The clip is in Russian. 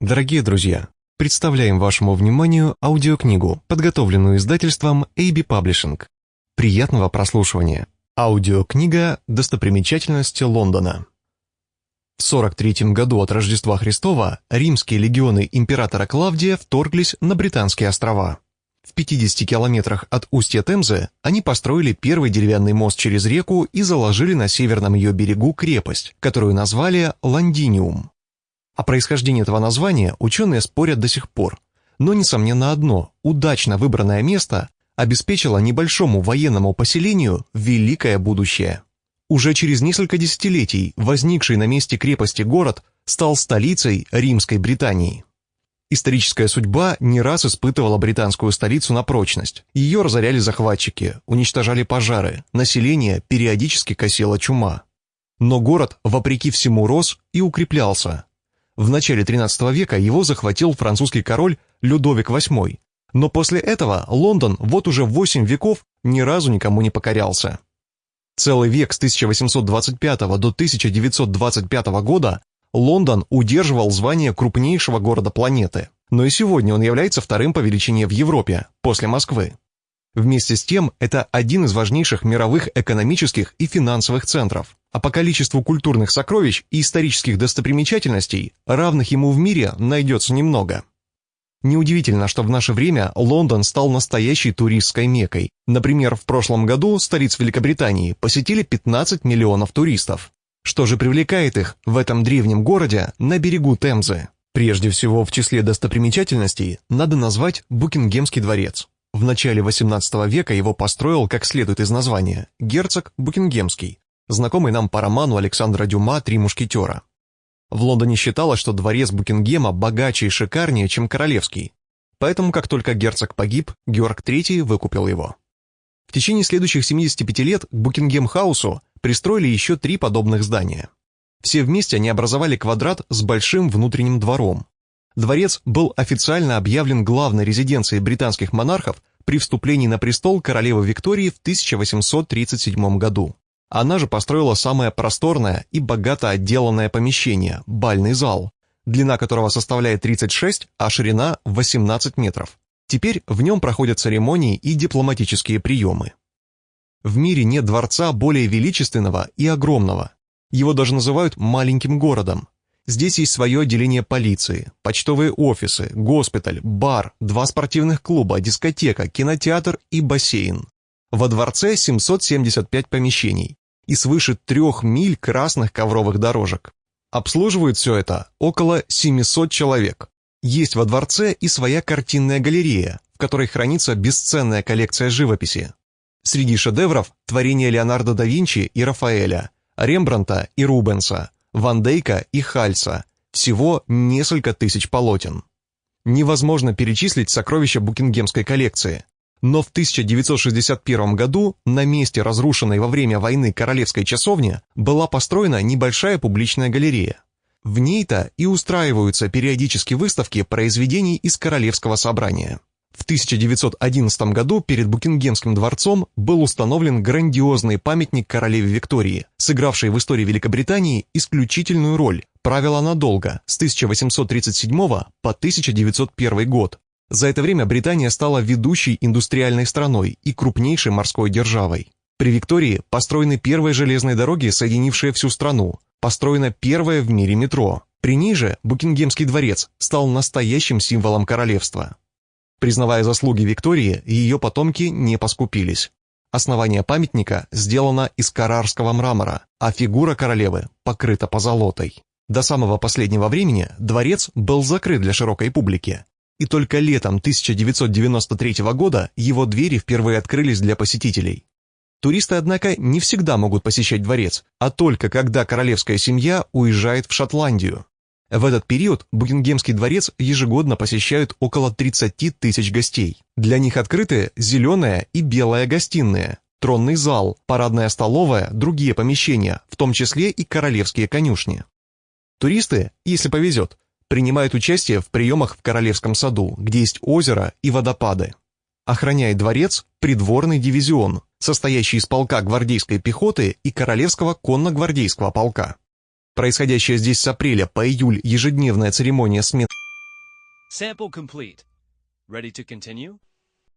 Дорогие друзья, представляем вашему вниманию аудиокнигу, подготовленную издательством AB Publishing. Приятного прослушивания. Аудиокнига «Достопримечательности Лондона». В 43 году от Рождества Христова римские легионы императора Клавдия вторглись на Британские острова. В 50 километрах от устья Темзы они построили первый деревянный мост через реку и заложили на северном ее берегу крепость, которую назвали Лондиниум. Происхождении этого названия ученые спорят до сих пор. Но, несомненно, одно – удачно выбранное место обеспечило небольшому военному поселению великое будущее. Уже через несколько десятилетий возникший на месте крепости город стал столицей Римской Британии. Историческая судьба не раз испытывала британскую столицу на прочность. Ее разоряли захватчики, уничтожали пожары, население периодически косила чума. Но город, вопреки всему, рос и укреплялся, в начале XIII века его захватил французский король Людовик VIII, но после этого Лондон вот уже 8 веков ни разу никому не покорялся. Целый век с 1825 до 1925 года Лондон удерживал звание крупнейшего города планеты, но и сегодня он является вторым по величине в Европе, после Москвы. Вместе с тем, это один из важнейших мировых экономических и финансовых центров, а по количеству культурных сокровищ и исторических достопримечательностей, равных ему в мире, найдется немного. Неудивительно, что в наше время Лондон стал настоящей туристской мекой. Например, в прошлом году столиц Великобритании посетили 15 миллионов туристов. Что же привлекает их в этом древнем городе на берегу Темзы? Прежде всего, в числе достопримечательностей надо назвать Букингемский дворец. В начале XVIII века его построил, как следует из названия, герцог Букингемский, знакомый нам по роману Александра Дюма «Три мушкетера». В Лондоне считалось, что дворец Букингема богаче и шикарнее, чем королевский, поэтому как только герцог погиб, Георг III выкупил его. В течение следующих 75 лет к Букингем-хаусу пристроили еще три подобных здания. Все вместе они образовали квадрат с большим внутренним двором, Дворец был официально объявлен главной резиденцией британских монархов при вступлении на престол королевы Виктории в 1837 году. Она же построила самое просторное и богато отделанное помещение – бальный зал, длина которого составляет 36, а ширина – 18 метров. Теперь в нем проходят церемонии и дипломатические приемы. В мире нет дворца более величественного и огромного. Его даже называют «маленьким городом», Здесь есть свое отделение полиции, почтовые офисы, госпиталь, бар, два спортивных клуба, дискотека, кинотеатр и бассейн. Во дворце 775 помещений и свыше трех миль красных ковровых дорожек. Обслуживают все это около 700 человек. Есть во дворце и своя картинная галерея, в которой хранится бесценная коллекция живописи. Среди шедевров – творения Леонардо да Винчи и Рафаэля, Рембранта и Рубенса – Ван Дейка и Хальса, всего несколько тысяч полотен. Невозможно перечислить сокровища Букингемской коллекции, но в 1961 году на месте разрушенной во время войны королевской часовни была построена небольшая публичная галерея. В ней-то и устраиваются периодически выставки произведений из королевского собрания. В 1911 году перед Букингемским дворцом был установлен грандиозный памятник королеве Виктории, сыгравшей в истории Великобритании исключительную роль, правила надолго, с 1837 по 1901 год. За это время Британия стала ведущей индустриальной страной и крупнейшей морской державой. При Виктории построены первые железные дороги, соединившие всю страну, построено первое в мире метро. При ней же Букингемский дворец стал настоящим символом королевства. Признавая заслуги Виктории, ее потомки не поскупились. Основание памятника сделано из карарского мрамора, а фигура королевы покрыта позолотой. До самого последнего времени дворец был закрыт для широкой публики, и только летом 1993 года его двери впервые открылись для посетителей. Туристы, однако, не всегда могут посещать дворец, а только когда королевская семья уезжает в Шотландию. В этот период Букингемский дворец ежегодно посещают около 30 тысяч гостей. Для них открыты зеленая и белая гостиные, тронный зал, парадная столовая, другие помещения, в том числе и королевские конюшни. Туристы, если повезет, принимают участие в приемах в Королевском саду, где есть озеро и водопады. Охраняет дворец придворный дивизион, состоящий из полка гвардейской пехоты и Королевского конно-гвардейского полка. Происходящая здесь с апреля по июль ежедневная церемония смен Sample complete. Ready to continue?